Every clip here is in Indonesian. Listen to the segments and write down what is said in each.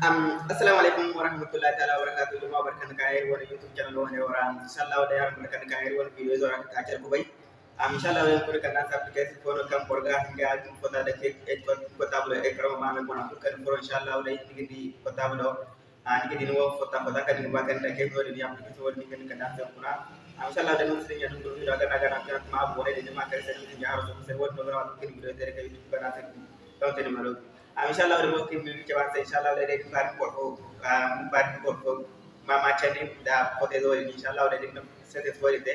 Um, assalamu alaikum warahmatullahi ta'ala wabarakatuh. Jama'a barkan ka yayi wani youtube channel wani wara insha Allah da yaran barkan ka yayi wani video zora. Ka ta kubai um, insha Allah yan kurka na application for kan porga ga tin kota da ke et kota bu e karo ma na kan for insha Allah da yin gidi kota bu do an gidi no kota kota ka din ba kan da ke do ni application wani kan da ta kuna insha Allah da mun sun ya dun do da ga ga na ma bu da jama'a kar sai ni ya rasu sai wani do na kan gidi da ka youtube kana ta ta ni malo mo kim bi ke ba inshallah da de kan ko ko ban ko ko mama chani da pote do inshallah da de sete so de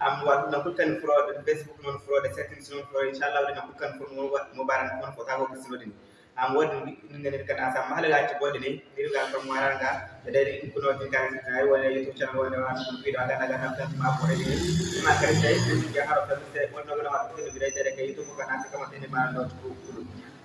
am wa na ko kan fro de facebook non de settings non fro inshallah da na ko kan fro mo mo baran ko ko ta ko kislo din am wodi ni ngene kan asa mahal ga ci bodi ni ni ga ko maranga da de ko no tin kan ay wala youtube channel wala wa ko video aga na ga kan ma ko de ma kare dai ni ga haro ta se wonno ga wa ko video de ke youtube kan asa kama tin ma no ko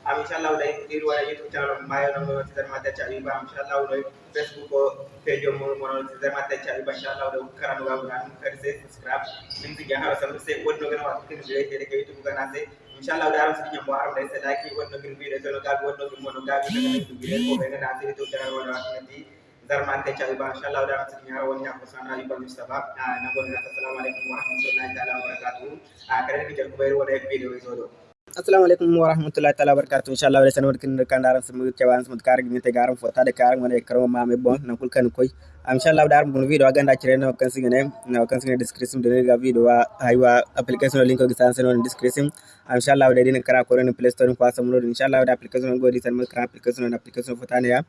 আমি ইনশাআল্লাহ live video আর YouTube channel মায় number তেদের মাতে চাই বা ইনশাআল্লাহ live Facebook page ও মোর মোর তেদের মাতে চাই বা ইনশাআল্লাহ লাইভ করানো বা গান করে সে সাবস্ক্রাইব লিংক দিয়া হর সব সে ওন নগর বাত के लिए तेरे के यूट्यूब का नाम से इंशाल्लाह दारों से जो बाहर से लाइक ओन नगर वीडियो चलो का ओन नगर मोनो का वीडियो को मैंने नाम से यूट्यूब चैनल वाला नहीं darman ta cari ba insha Allah da mutum ya wani abu sana yi ba Mustafa na gode assalamu alaikum wa rahmatullahi ta'ala wa barakatuh a kare da jar kubayar wani video ya zo da assalamu alaikum warahmatullahi taala wabarakatuh inshallah wala sanwar kin kan daram samu cewan samu kar gi te garam fota de kar ngone karo ma me bon na kul kan koy inshallah dar bun video aganda cire no kan sigene no kan sigene description de ga video wa haywa application link ko gisan sen description inshallah de din kara ko ren play store ko samu inshallah da application go di san kara application application fota ne ya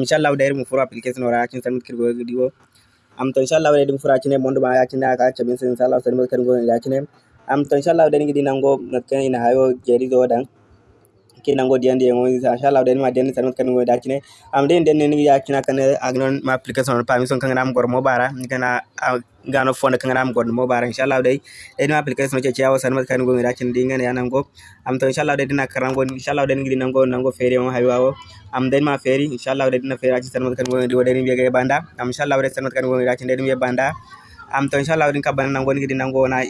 inshallah da mu furo application ra kin san kirgo diwo am to inshallah de din fura cine mondo ba ya cine aka cebin sen inshallah san kan go ya cine am to inshallah den gidi nango natkan ina hayo jeri do dan ke nango dian dian ngo inshallah den ma den sanot kan ngo da kine am den den ni ya kina kan agnon ma application pa mi son kan ram gor mo bara. Kana gano fond kan ram gor mo bara inshallah dai den ma application ce ciawo sanot kan ngo da kine dinga ya nango. Am to inshallah den na karango inshallah den gidi nango nango fere mo hayo am den ma feri inshallah den na fere ci sanot kan ngo di wadeni biya banda. Am inshallah den sanot kan ngo da kine den biya banda am to inshallah din kabana nango ni nango na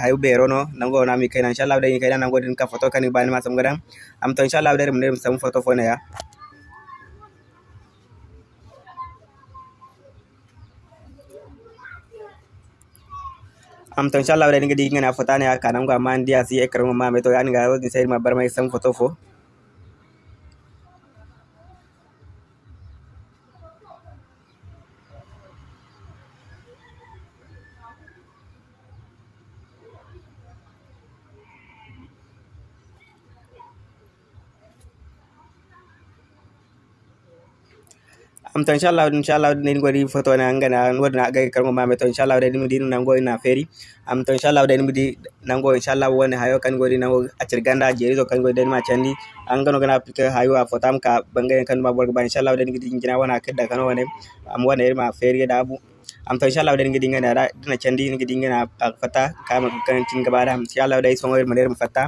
hayu bero nango na mi kaina inshallah din kaina nango din ka foto kan bani ma sam gadam am to inshallah din mun sam foto fona ya. Am to inshallah din gidi ngana foto ne ka nango ma ndia si ekran ma me to ga wodi sai ma bar mai sam foto fo am to inshallah inshallah nin godi foto na ngana wodi na gay karmo mame to inshallah de dum din nango na feri. Am to inshallah de mudi nango inshallah woni hayo kan godi nango acir ganda jeri to kan godi den ma candi an gano gana applique hayo a fotam ka bangay kan ma borgo ba inshallah de ngidi ngina wana kedda kan wone am wona ma feri da abu am to inshallah de ngidi ngana da dina candi ngidi ngana fata kama kan cin gaba da inshallah de songo ma der fata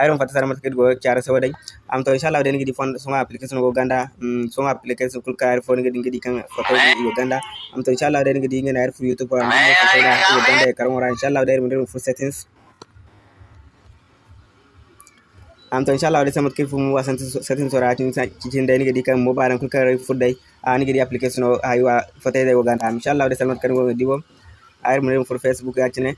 ayron fata sara mat go cara so day am to inshallah den gidi fon songa application go ganda songa application kul kar fon gidi gidi kan foto go ganda am to inshallah den gidi ngena air fu youtube am foto na go ganda karam ora inshallah der mun fu settings am to inchallah waɗi samat kadi fof mo wasan satin soratin cinde ni kadi kam mobaran kon kara fudday ani kadi application o haywa fotede woganta am inchallah waɗi salmat kadi gogo dibo ayr mo rem for facebook accene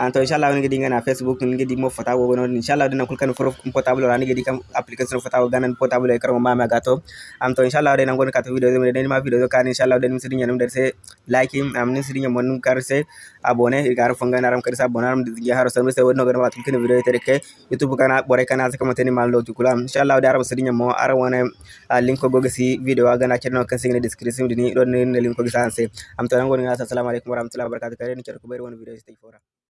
anto inshallah ni gidi ngana facebook ni gidi mo fata wo non inshallah dina kulkan foro portable rani gidi kam application fata wo ganan portable e karmo mama gato. Am to inshallah dina ngon kato video de den ma video kan inshallah den sidin nyanum der se like am ni sidin mon kar se abone gar fonga naram kar sa bonaram di haro sam se wonno gana wat kin video tere ke youtube kana bore kana se kamate ni mal do tukula inshallah da arab sidin mo ara wona link ko gogasi video gana cerno kan singne description dini don ne link ko gisanse am to ngon ngata assalamu alaikum warahmatullahi wabarakatuh. Kare ni cerko ber wona video stay fora